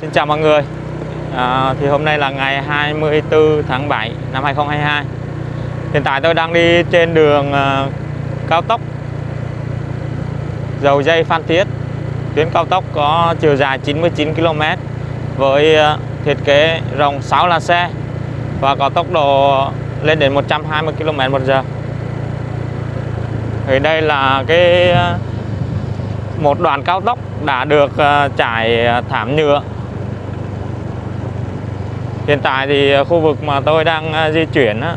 Xin chào mọi người. À, Thì hôm nay là ngày 24 tháng 7 năm 2022 Hiện tại tôi đang đi trên đường à, cao tốc Dầu dây Phan Thiết. Tuyến cao tốc có chiều dài 99 km Với à, thiết kế rộng 6 làn xe Và có tốc độ lên đến 120 km một giờ. Thì đây là cái à, một đoạn cao tốc đã được à, trải thảm nhựa Hiện tại thì ờ, khu vực mà tôi đang ờ, di chuyển á,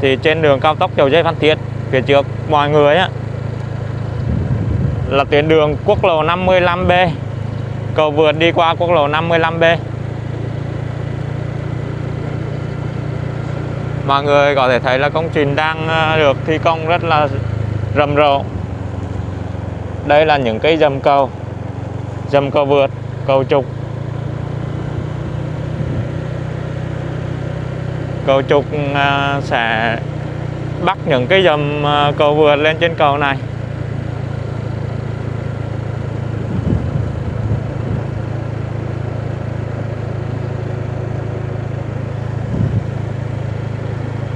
thì trên đường cao tốc Dầu Dây Phan Thiết phía trước mọi người á, là tuyến đường quốc lộ 55B cầu vượt đi qua quốc lộ 55B mọi người có thể thấy là công trình đang ờ, được thi công rất là rầm rộ. Đây là những cái dầm cầu. Dầm cầu vượt cầu trục. Cầu trục à, sẽ bắt những cái dầm à, cầu vượt lên trên cầu này.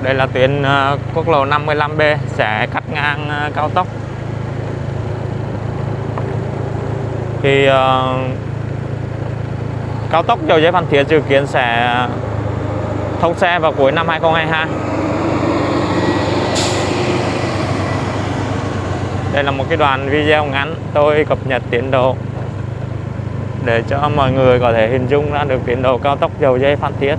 Đây là tuyến à, quốc lộ 55B sẽ cắt ngang cao tốc. Thì uh, cao tốc Dầu Dây Phan Thiết dự kiến sẽ thông xe vào cuối năm 2022 đây là một cái đoạn video ngắn, tôi cập nhật tiến độ để cho mọi người có thể hình dung ra được tiến độ cao tốc Dầu Dây Phan Thiết.